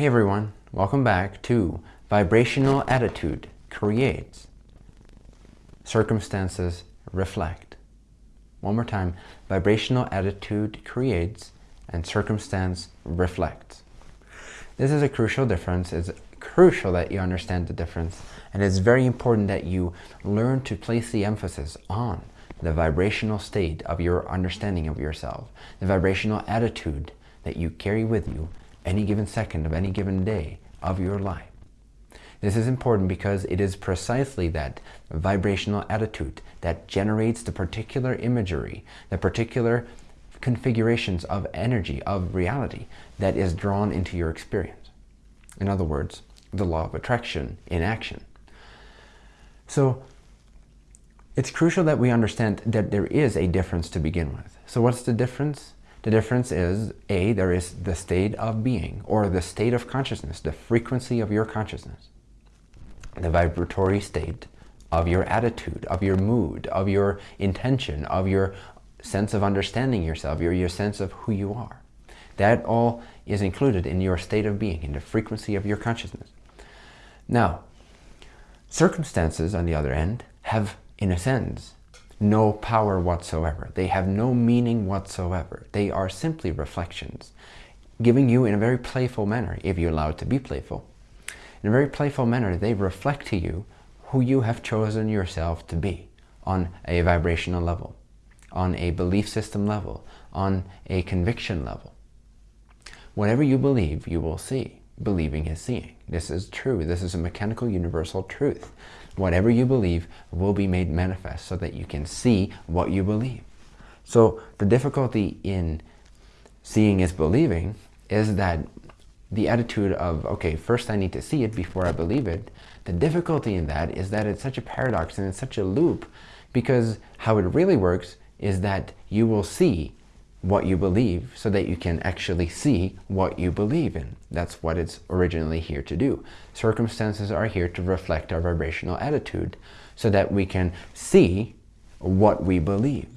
Hey everyone, welcome back to Vibrational Attitude Creates. Circumstances reflect. One more time, vibrational attitude creates and circumstance reflects. This is a crucial difference. It's crucial that you understand the difference and it's very important that you learn to place the emphasis on the vibrational state of your understanding of yourself, the vibrational attitude that you carry with you any given second of any given day of your life. This is important because it is precisely that vibrational attitude that generates the particular imagery, the particular configurations of energy, of reality, that is drawn into your experience. In other words, the law of attraction in action. So it's crucial that we understand that there is a difference to begin with. So what's the difference? The difference is, A, there is the state of being, or the state of consciousness, the frequency of your consciousness, the vibratory state of your attitude, of your mood, of your intention, of your sense of understanding yourself, your, your sense of who you are. That all is included in your state of being, in the frequency of your consciousness. Now, circumstances, on the other end, have, in a sense, no power whatsoever. They have no meaning whatsoever. They are simply reflections, giving you in a very playful manner, if you allow it to be playful. In a very playful manner, they reflect to you who you have chosen yourself to be on a vibrational level, on a belief system level, on a conviction level. Whatever you believe, you will see. Believing is seeing. This is true. This is a mechanical universal truth. Whatever you believe will be made manifest so that you can see what you believe. So the difficulty in seeing is believing is that the attitude of, okay, first I need to see it before I believe it. The difficulty in that is that it's such a paradox and it's such a loop because how it really works is that you will see what you believe so that you can actually see what you believe in. That's what it's originally here to do. Circumstances are here to reflect our vibrational attitude so that we can see what we believe.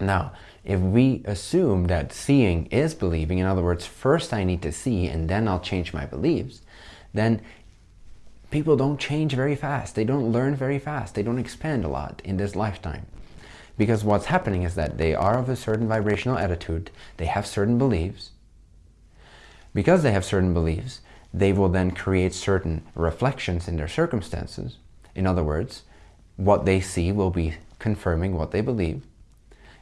Now, if we assume that seeing is believing, in other words, first I need to see and then I'll change my beliefs, then people don't change very fast. They don't learn very fast. They don't expand a lot in this lifetime. Because what's happening is that they are of a certain vibrational attitude, they have certain beliefs. Because they have certain beliefs, they will then create certain reflections in their circumstances. In other words, what they see will be confirming what they believe.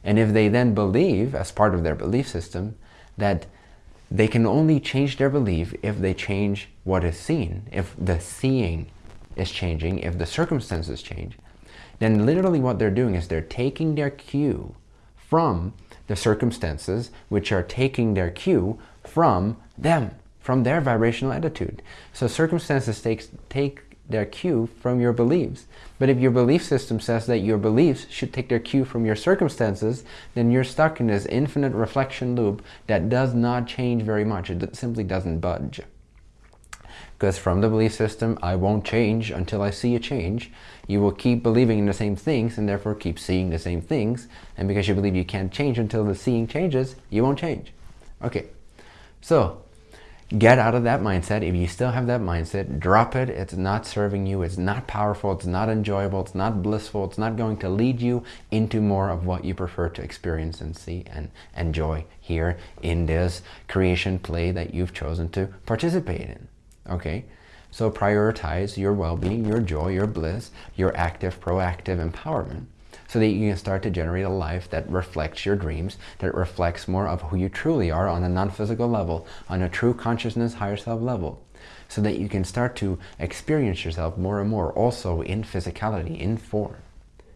And if they then believe, as part of their belief system, that they can only change their belief if they change what is seen, if the seeing is changing, if the circumstances change, then literally what they're doing is they're taking their cue from the circumstances, which are taking their cue from them, from their vibrational attitude. So circumstances takes, take their cue from your beliefs. But if your belief system says that your beliefs should take their cue from your circumstances, then you're stuck in this infinite reflection loop that does not change very much. It simply doesn't budge. Because from the belief system, I won't change until I see a change, you will keep believing in the same things and therefore keep seeing the same things. And because you believe you can't change until the seeing changes, you won't change. Okay, so get out of that mindset. If you still have that mindset, drop it. It's not serving you. It's not powerful. It's not enjoyable. It's not blissful. It's not going to lead you into more of what you prefer to experience and see and enjoy here in this creation play that you've chosen to participate in. Okay, so prioritize your well-being, your joy, your bliss, your active, proactive empowerment so that you can start to generate a life that reflects your dreams, that reflects more of who you truly are on a non-physical level, on a true consciousness, higher self level, so that you can start to experience yourself more and more also in physicality, in form,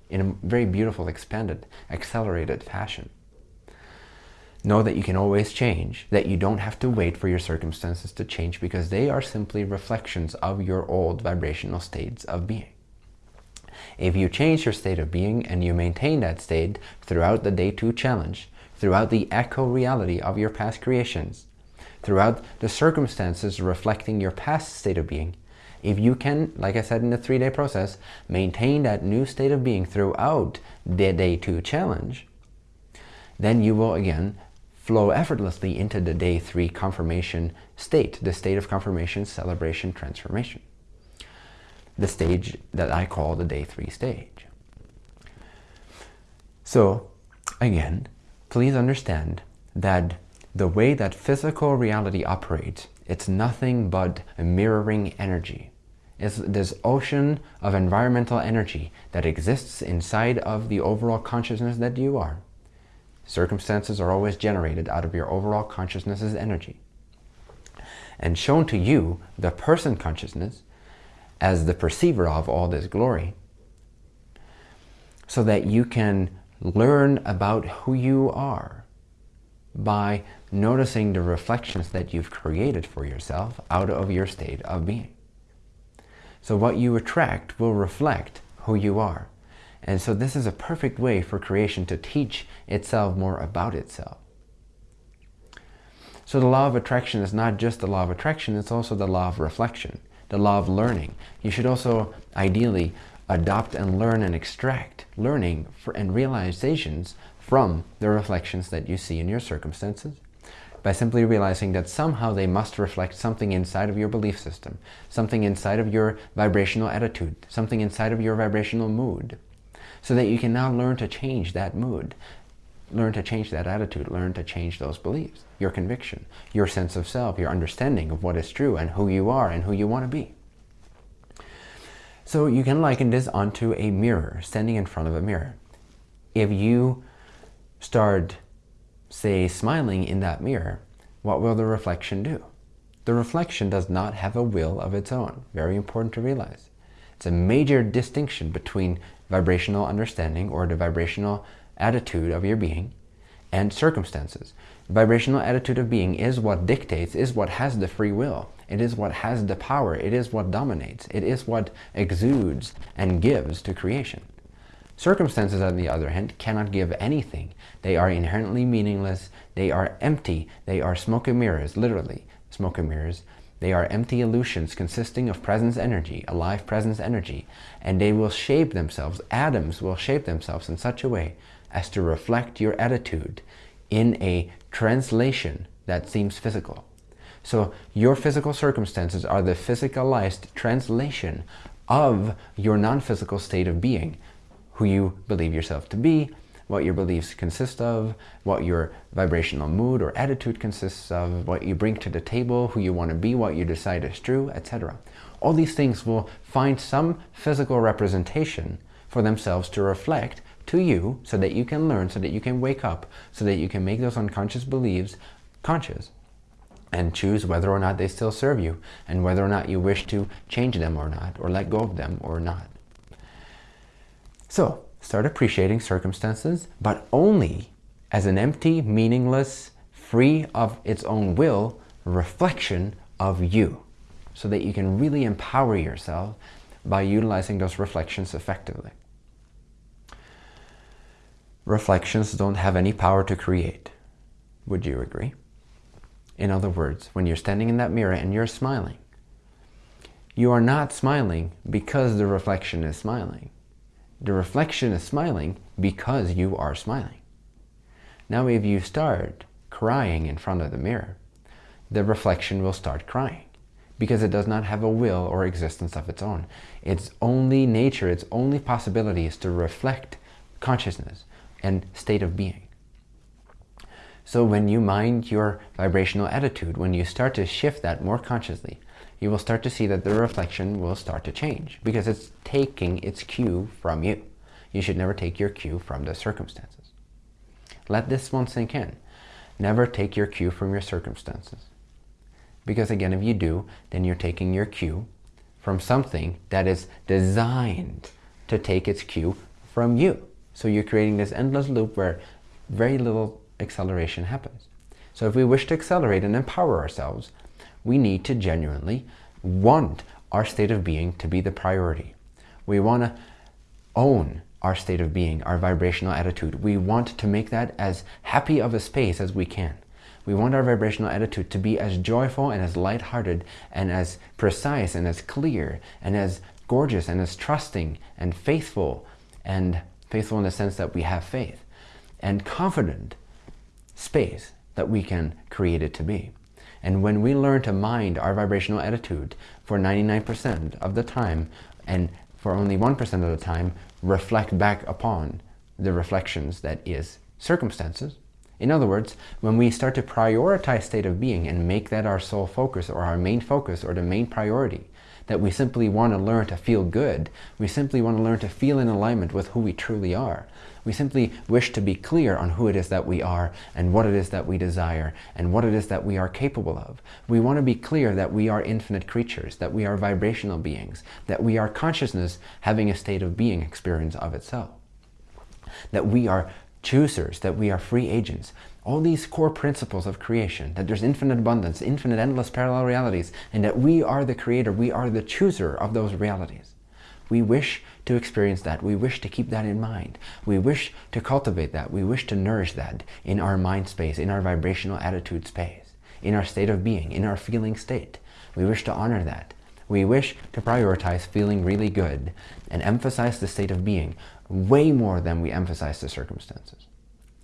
in a very beautiful, expanded, accelerated fashion. Know that you can always change, that you don't have to wait for your circumstances to change because they are simply reflections of your old vibrational states of being. If you change your state of being and you maintain that state throughout the day two challenge, throughout the echo reality of your past creations, throughout the circumstances reflecting your past state of being, if you can, like I said in the three-day process, maintain that new state of being throughout the day two challenge, then you will again flow effortlessly into the day three confirmation state, the state of confirmation, celebration, transformation. The stage that I call the day three stage. So again, please understand that the way that physical reality operates, it's nothing but a mirroring energy. It's this ocean of environmental energy that exists inside of the overall consciousness that you are. Circumstances are always generated out of your overall consciousness's energy. And shown to you, the person consciousness, as the perceiver of all this glory, so that you can learn about who you are by noticing the reflections that you've created for yourself out of your state of being. So what you attract will reflect who you are. And so this is a perfect way for creation to teach itself more about itself. So the law of attraction is not just the law of attraction, it's also the law of reflection, the law of learning. You should also ideally adopt and learn and extract learning and realizations from the reflections that you see in your circumstances by simply realizing that somehow they must reflect something inside of your belief system, something inside of your vibrational attitude, something inside of your vibrational mood, so that you can now learn to change that mood, learn to change that attitude, learn to change those beliefs, your conviction, your sense of self, your understanding of what is true and who you are and who you want to be. So you can liken this onto a mirror, standing in front of a mirror. If you start, say, smiling in that mirror, what will the reflection do? The reflection does not have a will of its own. Very important to realize. It's a major distinction between vibrational understanding or the vibrational attitude of your being and circumstances. Vibrational attitude of being is what dictates, is what has the free will. It is what has the power. It is what dominates. It is what exudes and gives to creation. Circumstances, on the other hand, cannot give anything. They are inherently meaningless. They are empty. They are smoke and mirrors, literally, smoke and mirrors. They are empty illusions consisting of presence energy, alive presence energy, and they will shape themselves, atoms will shape themselves in such a way as to reflect your attitude in a translation that seems physical. So your physical circumstances are the physicalized translation of your non-physical state of being, who you believe yourself to be, what your beliefs consist of, what your vibrational mood or attitude consists of, what you bring to the table, who you want to be, what you decide is true, etc. All these things will find some physical representation for themselves to reflect to you so that you can learn, so that you can wake up, so that you can make those unconscious beliefs conscious and choose whether or not they still serve you and whether or not you wish to change them or not or let go of them or not. So start appreciating circumstances, but only as an empty, meaningless, free of its own will reflection of you so that you can really empower yourself by utilizing those reflections effectively. Reflections don't have any power to create. Would you agree? In other words, when you're standing in that mirror and you're smiling, you are not smiling because the reflection is smiling. The reflection is smiling because you are smiling. Now if you start crying in front of the mirror, the reflection will start crying because it does not have a will or existence of its own. Its only nature, its only possibility is to reflect consciousness and state of being. So when you mind your vibrational attitude, when you start to shift that more consciously, you will start to see that the reflection will start to change because it's taking its cue from you. You should never take your cue from the circumstances. Let this one sink in. Never take your cue from your circumstances. Because again, if you do, then you're taking your cue from something that is designed to take its cue from you. So you're creating this endless loop where very little acceleration happens. So if we wish to accelerate and empower ourselves, we need to genuinely want our state of being to be the priority. We want to own our state of being, our vibrational attitude. We want to make that as happy of a space as we can. We want our vibrational attitude to be as joyful and as light-hearted and as precise and as clear and as gorgeous and as trusting and faithful and faithful in the sense that we have faith and confident space that we can create it to be. And when we learn to mind our vibrational attitude for 99% of the time and for only 1% of the time reflect back upon the reflections that is circumstances. In other words, when we start to prioritize state of being and make that our sole focus or our main focus or the main priority, that we simply want to learn to feel good, we simply want to learn to feel in alignment with who we truly are, we simply wish to be clear on who it is that we are and what it is that we desire and what it is that we are capable of. We want to be clear that we are infinite creatures, that we are vibrational beings, that we are consciousness having a state of being experience of itself, that we are choosers, that we are free agents. All these core principles of creation, that there's infinite abundance, infinite endless parallel realities, and that we are the creator, we are the chooser of those realities. We wish to experience that. We wish to keep that in mind. We wish to cultivate that. We wish to nourish that in our mind space, in our vibrational attitude space, in our state of being, in our feeling state. We wish to honor that. We wish to prioritize feeling really good and emphasize the state of being way more than we emphasize the circumstances.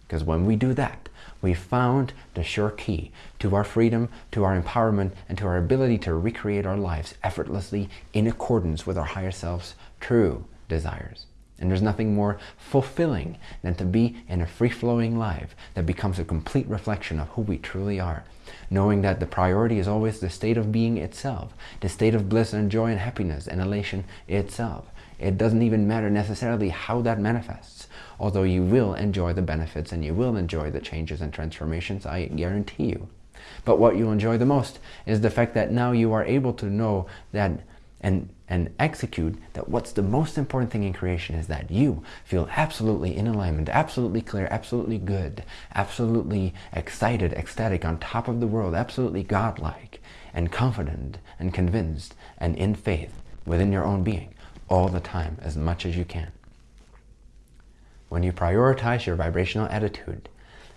Because when we do that, we found the sure key to our freedom, to our empowerment, and to our ability to recreate our lives effortlessly in accordance with our higher self's true desires. And there's nothing more fulfilling than to be in a free-flowing life that becomes a complete reflection of who we truly are. Knowing that the priority is always the state of being itself, the state of bliss and joy and happiness and elation itself. It doesn't even matter necessarily how that manifests, although you will enjoy the benefits and you will enjoy the changes and transformations, I guarantee you. But what you'll enjoy the most is the fact that now you are able to know that and and execute that what's the most important thing in creation is that you feel absolutely in alignment, absolutely clear, absolutely good, absolutely excited, ecstatic, on top of the world, absolutely godlike, and confident, and convinced, and in faith within your own being all the time, as much as you can. When you prioritize your vibrational attitude,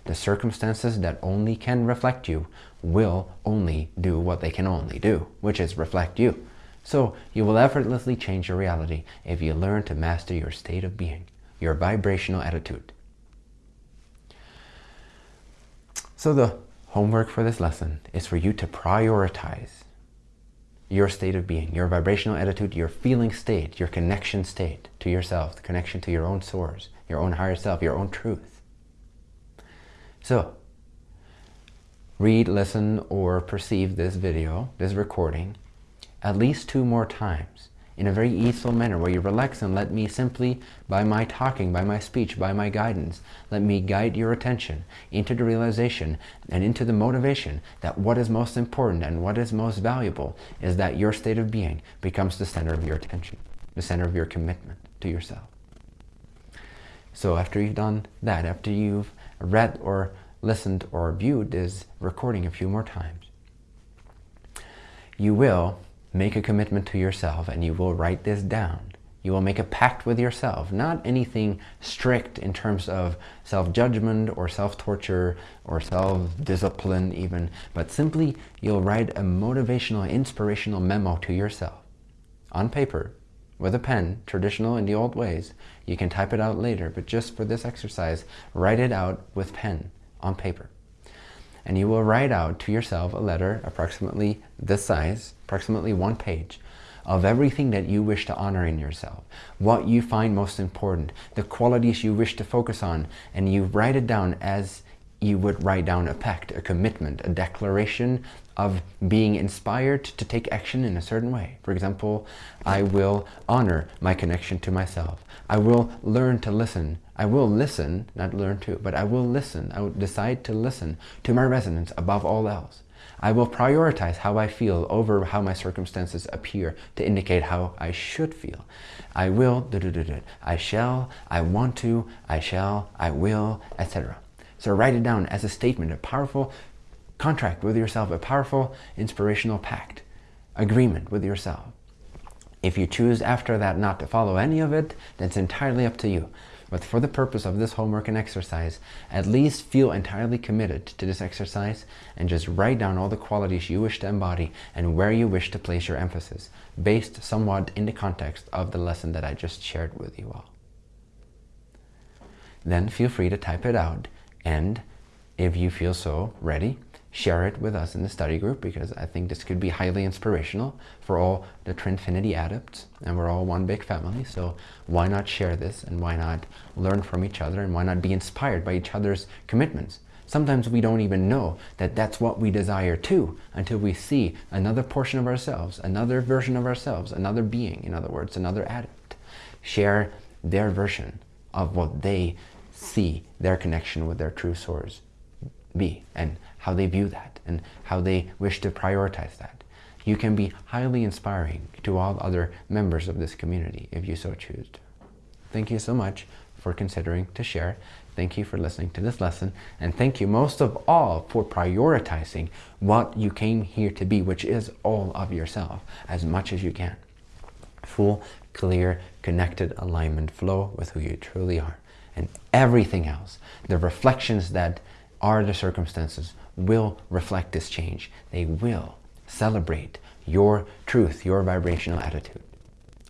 the circumstances that only can reflect you will only do what they can only do, which is reflect you. So you will effortlessly change your reality if you learn to master your state of being, your vibrational attitude. So the homework for this lesson is for you to prioritize your state of being, your vibrational attitude, your feeling state, your connection state to yourself, the connection to your own source, your own higher self, your own truth. So, read, listen, or perceive this video, this recording, at least two more times in a very easeful manner where you relax and let me simply, by my talking, by my speech, by my guidance, let me guide your attention into the realization and into the motivation that what is most important and what is most valuable is that your state of being becomes the center of your attention, the center of your commitment to yourself. So after you've done that, after you've read or listened or viewed this recording a few more times, you will make a commitment to yourself and you will write this down. You will make a pact with yourself, not anything strict in terms of self-judgment or self-torture or self-discipline even, but simply you'll write a motivational, inspirational memo to yourself on paper with a pen, traditional in the old ways. You can type it out later, but just for this exercise, write it out with pen on paper and you will write out to yourself a letter approximately this size, approximately one page, of everything that you wish to honor in yourself, what you find most important, the qualities you wish to focus on, and you write it down as you would write down a pact, a commitment, a declaration of being inspired to take action in a certain way. For example, I will honor my connection to myself. I will learn to listen. I will listen, not learn to, but I will listen. I will decide to listen to my resonance above all else. I will prioritize how I feel over how my circumstances appear to indicate how I should feel. I will, I shall, I want to, I shall, I will, etc. So write it down as a statement, a powerful contract with yourself, a powerful inspirational pact, agreement with yourself. If you choose after that not to follow any of it, that's entirely up to you. But for the purpose of this homework and exercise, at least feel entirely committed to this exercise and just write down all the qualities you wish to embody and where you wish to place your emphasis, based somewhat in the context of the lesson that I just shared with you all. Then feel free to type it out and if you feel so ready, share it with us in the study group because I think this could be highly inspirational for all the Trinfinity adepts and we're all one big family. So why not share this and why not learn from each other and why not be inspired by each other's commitments? Sometimes we don't even know that that's what we desire too until we see another portion of ourselves, another version of ourselves, another being, in other words, another adept, share their version of what they see their connection with their true source be and how they view that and how they wish to prioritize that. You can be highly inspiring to all other members of this community if you so choose. Thank you so much for considering to share. Thank you for listening to this lesson. And thank you most of all for prioritizing what you came here to be, which is all of yourself, as much as you can. Full, clear, connected alignment flow with who you truly are. And everything else, the reflections that are the circumstances will reflect this change. They will celebrate your truth, your vibrational attitude.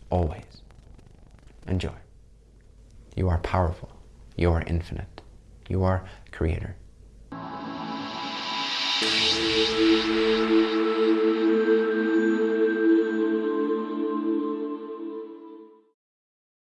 Always. Enjoy. You are powerful. You are infinite. You are creator.